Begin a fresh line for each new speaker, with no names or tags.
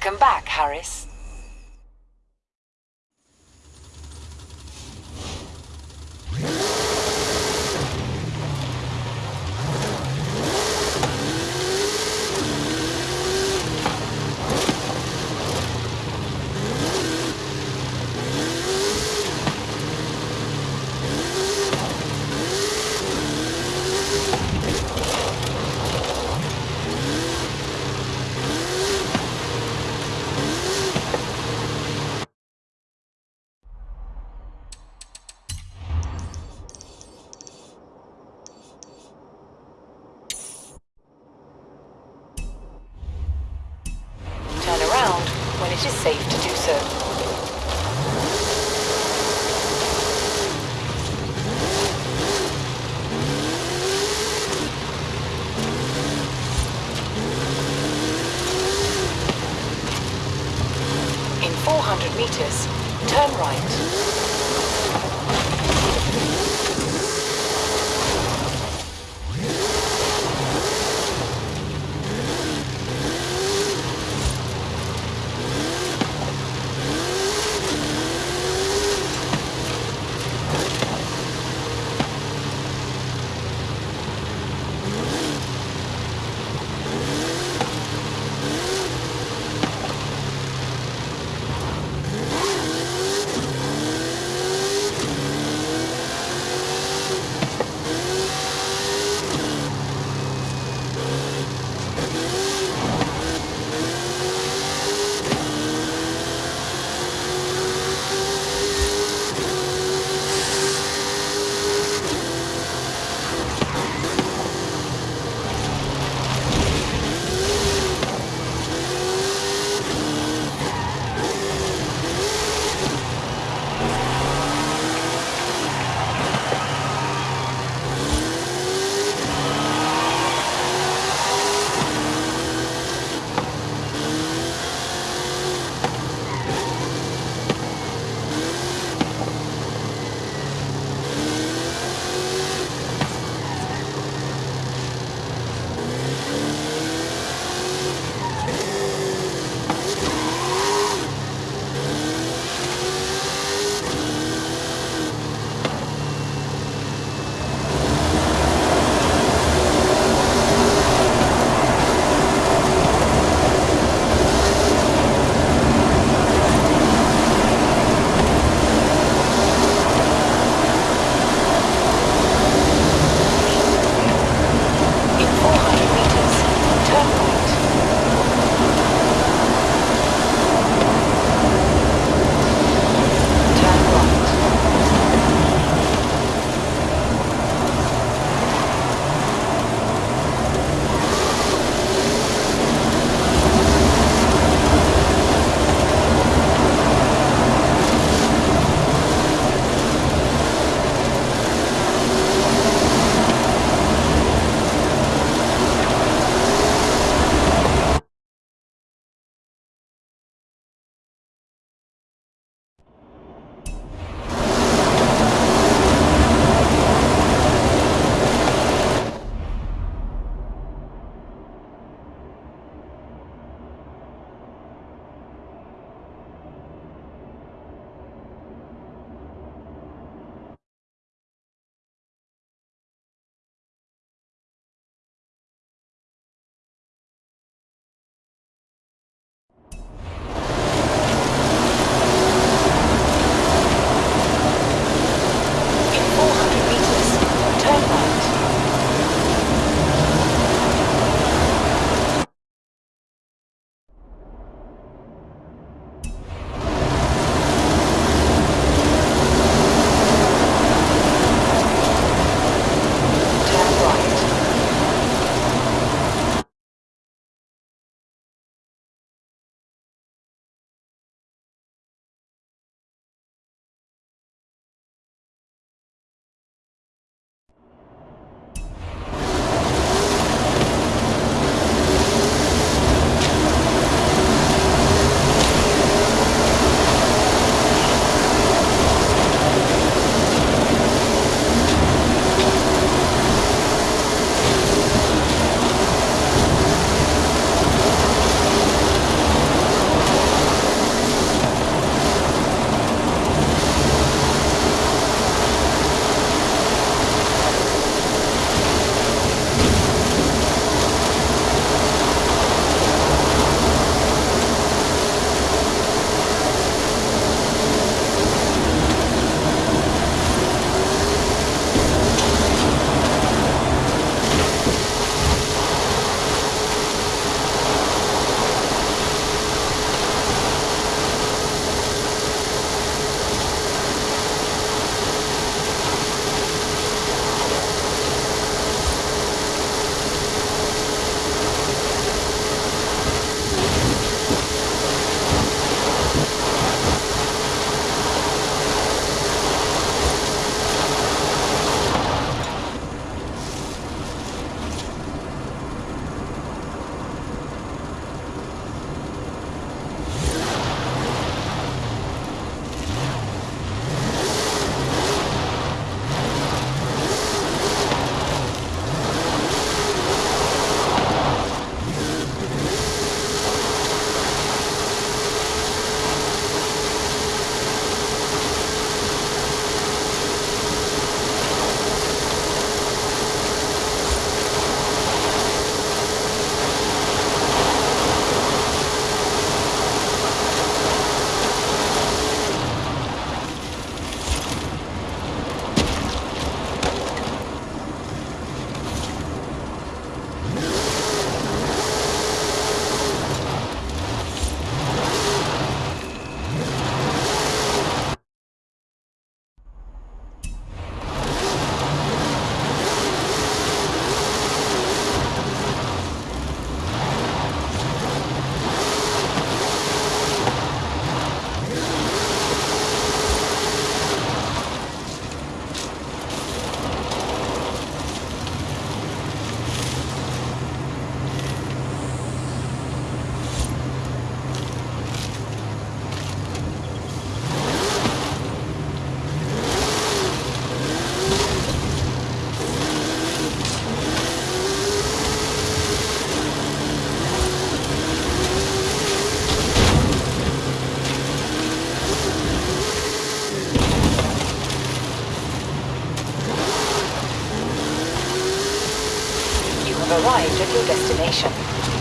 Welcome back, Harris. 100 meters. Turn right. arrived at your destination.